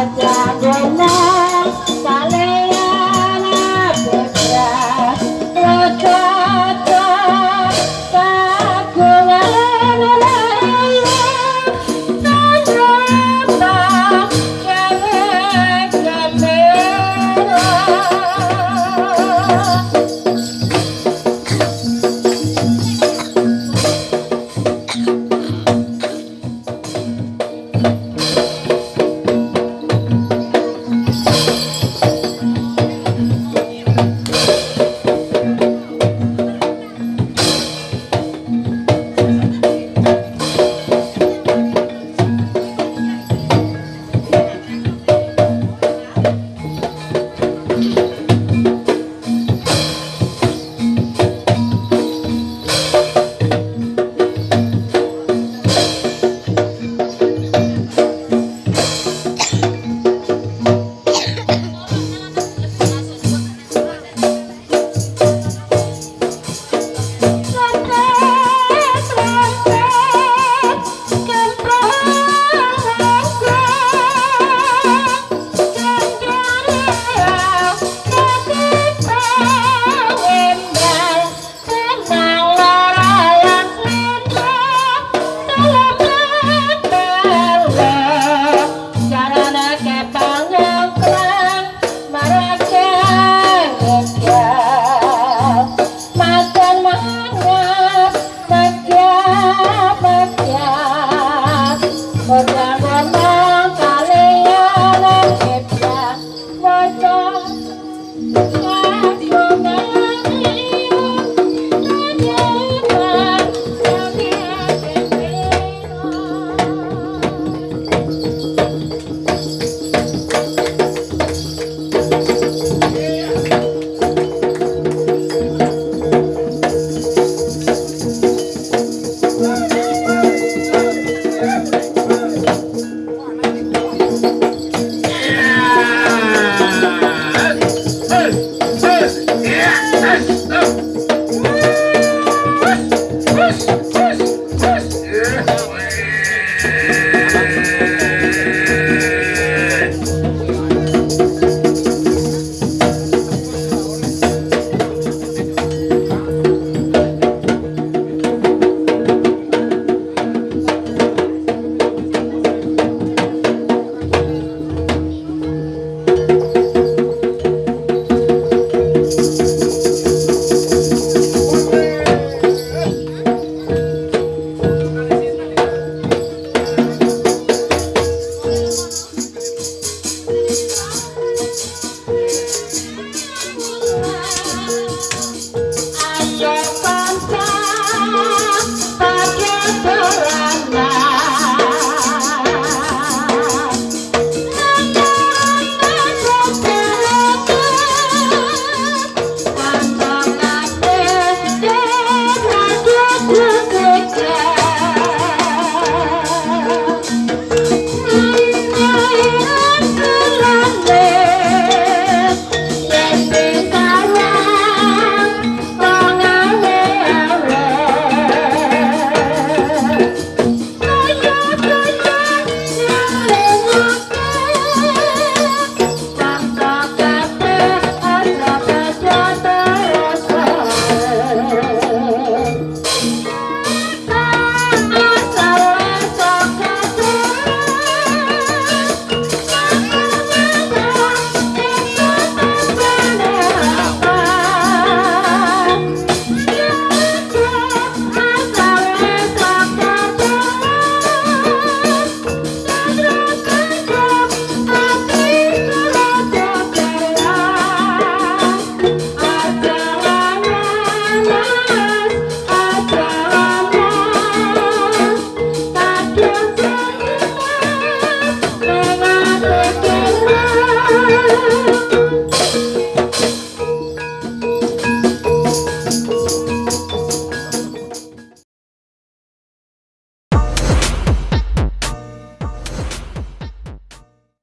Yeah. da da love.